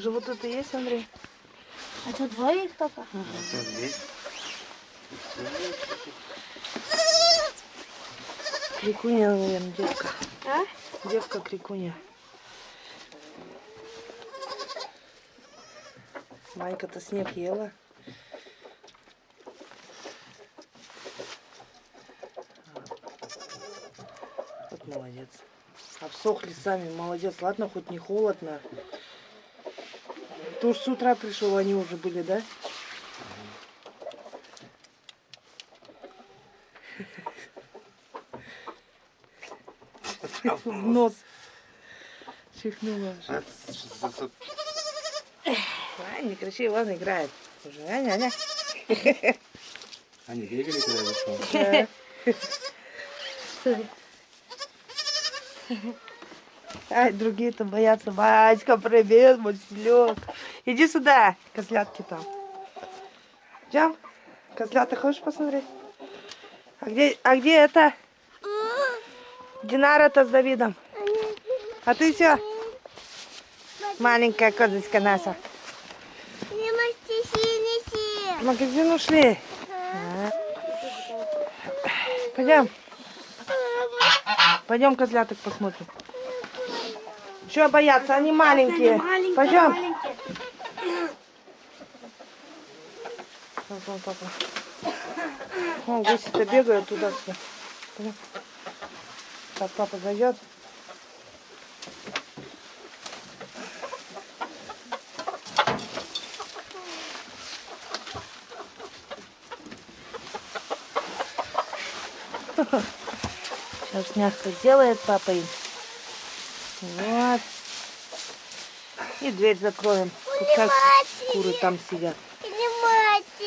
Уже вот это есть, Андрей? А что, двое их только? Здесь. Крикуня, наверное, девка. А? Девка крикуня. Манька-то снег ела. Вот молодец. Обсохли сами, молодец. Ладно, хоть не холодно. Ты уж с утра пришел, они уже были, да? В нос. Чихнула. А, не кричи, ладно, играет. Уже, Аня, Аня. Они бегали, когда я. Стой. Ай, другие-то боятся. Батька, привет, мой селёк. Иди сюда, козлятки там. Идем? Козлята хочешь посмотреть? А где, а где это? Динара-то с Давидом. А ты все? Маленькая козочка наша. В магазин ушли. Пойдем. Пойдем козляток посмотрим. Чего бояться? Они маленькие. Пойдем. Вон, папа. Вон гуси-то бегают туда-сюда. Так, папа зайдет. Сейчас мягко сделает папа им. Вот. И дверь закроем. Тут как куры там сидят.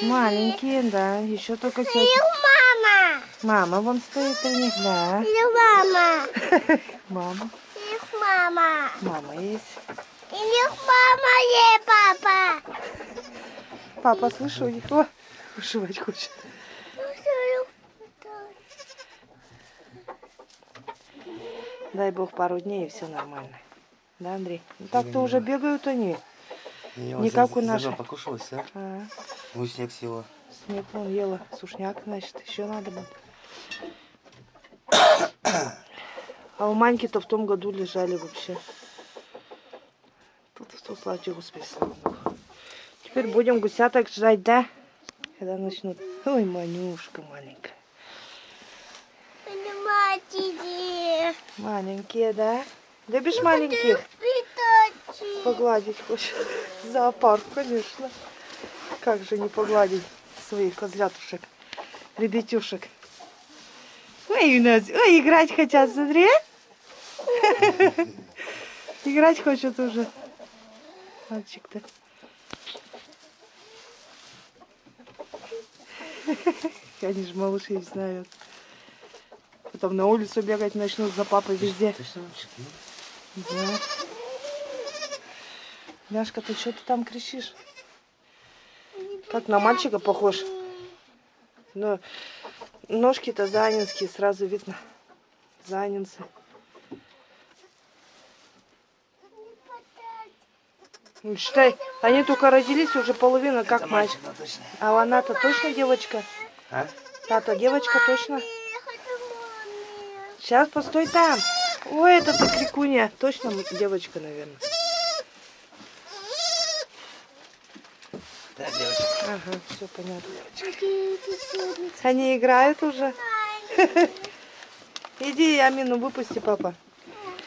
Не. Маленькие, да. Еще только сегодня. Их мама. Мама вон стоит у них, да. Или мама. Мама. Их мама. Мама есть. Или мама, ей папа. Папа, слышу, у них. О, ушивать хочет. Дай бог пару дней и все нормально. Да, Андрей? Ну, так-то уже бегают они. Я Не вот как за- у зерно покушалась, а? А, Ну, снег села. снег вон ела. Сушняк, значит, еще надо будет. А у Маньки-то в том году лежали вообще. Тут Господи, слава Богу. Теперь будем гусяток ждать, да? Когда начнут. Ой, Манюшка маленькая. Маленькие, да? Любишь маленьких? Погладить хочешь? Зоопарк, конечно. Как же не погладить своих козлятушек, ребятюшек. Ой, у нас, ой, играть хотят, смотри. Играть хочет уже. Мальчик-то. Они же малыши знают. Потом на улицу бегать начнут за папой везде. Да. Ляшка, ты что ты там кричишь? Как на мальчика похож. Но ножки-то занинские, сразу видно. Занинцы. Ну, считай, они только родились, уже половина как Это мальчик, точно. А она-то точно девочка? А? Та-то девочка точно? Сейчас, постой там. Ой, это ты крикунья. Точно девочка, наверное. Да, девочка. Ага, все понятно. Сегодня Они играют уже. Иди, Амину, выпусти, папа.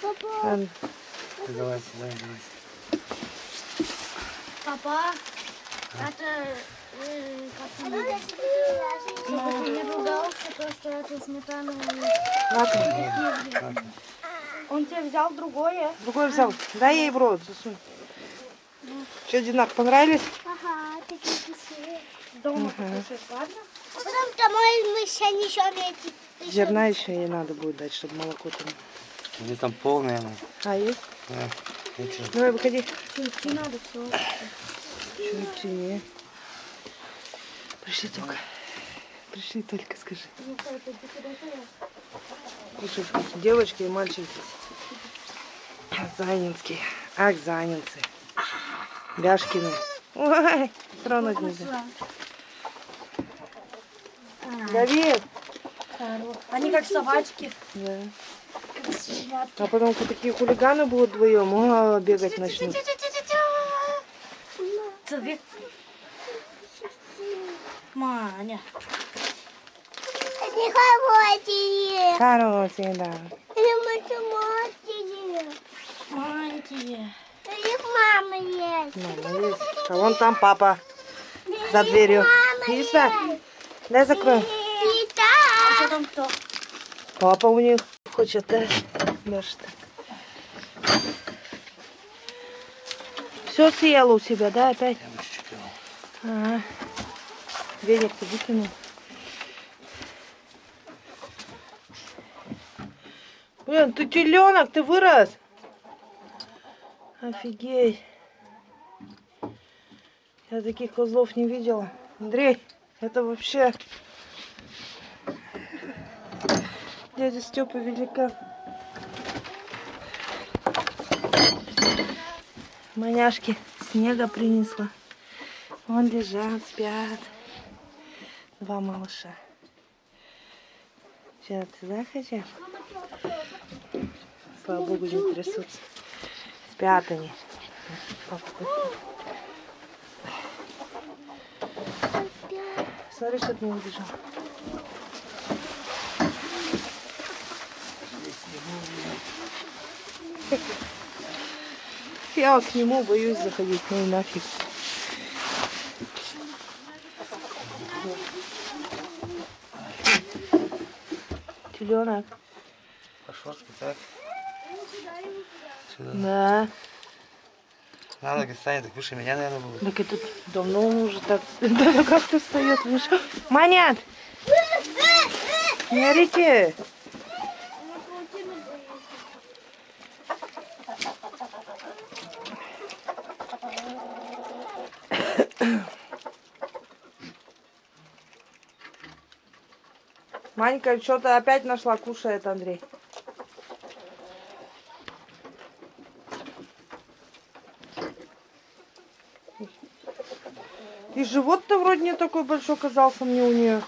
Папа. Давай, давай, давай. Папа, это... э, не ругался, то, что это сметана... Ладно, Он тебе взял другое? другой взял. Дай ей в рот, засунь. Что, Динар, понравились? Дома покушаешь, ладно? А потом домой мы еще несем эти... Зерна еще ей надо будет дать, чтобы молоко там. Где там полная она? А, есть? Да. Ну чё? Давай, выходи. Идти надо все. Чё идти? Пришли только. Пришли только, скажи. Кушать вкусно. Девочки и мальчики. Занинские. Ах, занинцы. Бяшкины. Ой, тронуть нельзя. Давид. Они как собачки. Да. А потом такие хулиганы будут вдвоем, о, бегать начнут. Маня. Они хорошие. Хорошие, да. Они. Маленькие. У них мама есть. Мама есть. А вон там папа за дверью. Видишь, да? Дай закроем. А что там кто? Папа у них хочет, да? Даже так. Все съел у себя, да, опять? Я бы чуть-чуть. Ага. Веник-то выкинул. Блин, ты теленок, ты вырос. Офигеть. Я таких козлов не видела. Андрей, это вообще... Дядя Степа велика. Маняшки снега принесла. Вон лежат, спят. Два малыша. Сейчас туда хотят? Слава богу, не трясутся. Спят они. Папа Смотри, что не убежал. Я вот к нему боюсь заходить, ну и нафиг. Теленок. Пошорстки, так? Сюда. Да. Надо, станет, так выше меня, наверное, будет. Так это давно уже так. Ну как ты встает выше? Манят! Не орите! Манька что-то опять нашла, кушает Андрей. И живот-то вроде не такой большой казался мне у нее.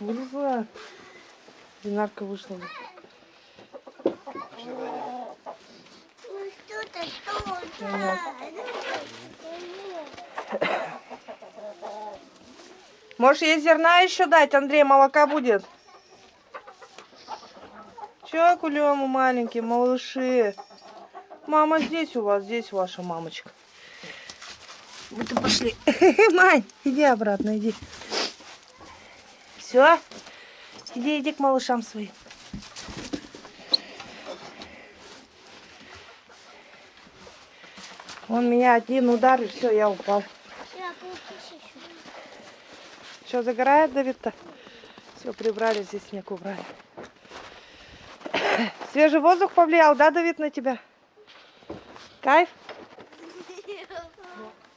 Вылезла. Динарка вышла. Можешь ей зерна еще дать, Андрей, молока будет. Че, кулему маленькие, малыши? Мама здесь у вас, здесь ваша мамочка. Вот и пошли. Мань, иди обратно, иди. Все? Иди, иди к малышам своим. Он меня один удар, и все, я упал. Что, загорает Давид-то? Все, прибрали, здесь снег убрали. Свежий воздух повлиял, да, Давид, на тебя? Кайф?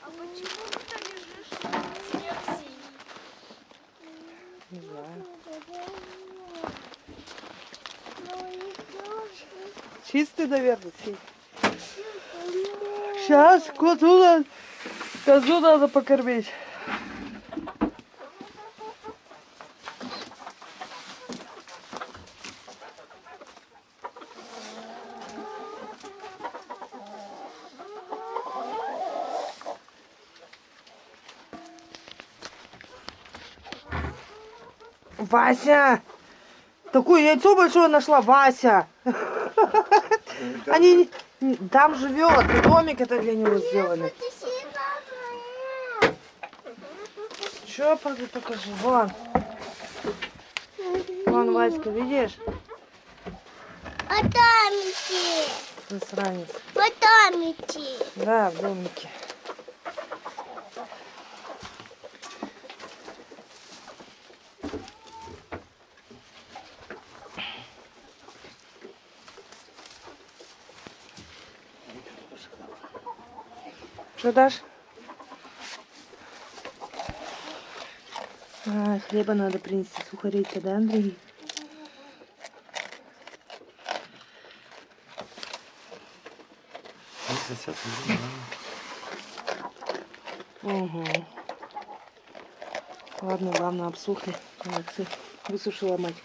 А почему ты лежишь снег синий? Не знаю. Чистый, наверное, сей. Сейчас козу надо, козу надо покормить. Вася! Такое яйцо большое нашла, Вася! Они не- там живет, и домик это для него сделали. Че, пойду покажу, вон. Вон, Васька, видишь? Там идти. Засранец. Идти. Да, в домике. Что дашь? А, хлеба надо принести, сухарей-то, да, Андрей? Угу. Ладно, главное, обсухли. Молодцы. Высушила мать.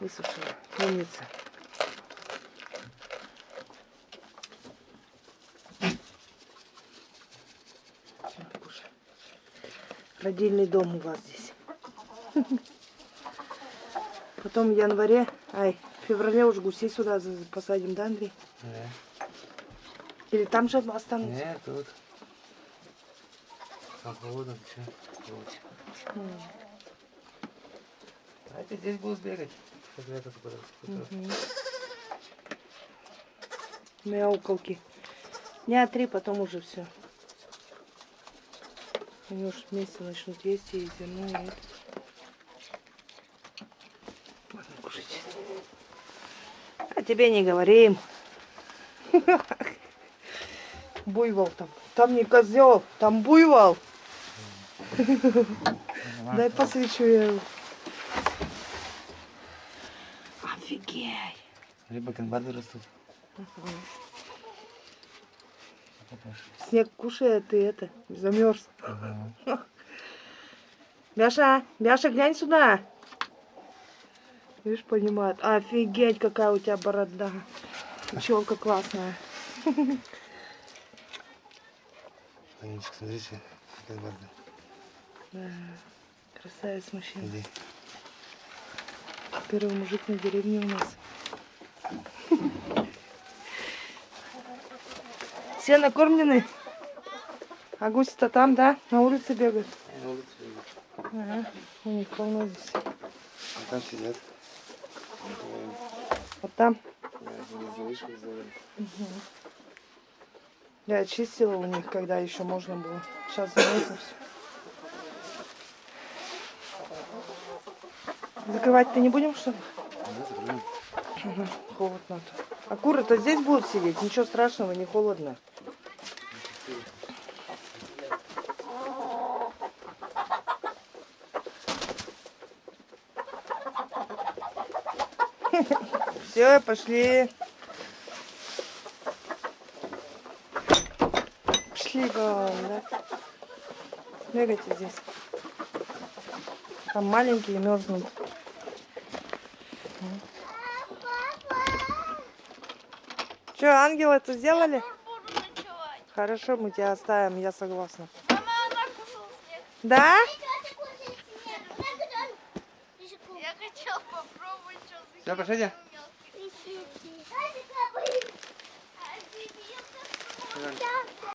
Высушила. Умница. Родильный дом у вас здесь. Потом в январе, ай, в феврале уже гусей сюда посадим, да, Андрей? Не, Или там же останутся? не, тут. Там холодно, все. А эти здесь будут бегать. Как куда Мгм. Мяукалки. Дня три, потом уже все. Они уж вместе начнут есть и зимой. и это. Ладно, кушайте. А тебе не говорим. Буйвол там. Там не козел, там буйвол. Дай посвечу я его. Офигеть. Смотри, бакенбарды растут. Папаша. Снег кушает, ты это, замерз. Ага. Бяша, Бяша, глянь сюда. Видишь, понимает. Офигеть, какая у тебя борода. Челка классная. Анечка, смотрите, бакенбарды. Да, красавец мужчина. Иди. Первый мужик на деревне у нас. Все накормлены? А гуси-то там, да? На улице бегают? На улице бегают. Ага, у них полно здесь. А там сидят. Вот там. Сделали. Я очистила у них, когда еще можно было. Сейчас замерзло все. Закрывать-то не будем, что ли? Закрываем. Ага, холодно. А куры-то здесь будут сидеть? Ничего страшного, не холодно. Все, пошли. Пошли, говорим, да? Бегайте здесь. Там маленькие мерзнут. Че, ангел это сделали? Хорошо, мы тебя оставим, я согласна. Мама, она кушала снег. Да? Я хотел попробовать, что за Все,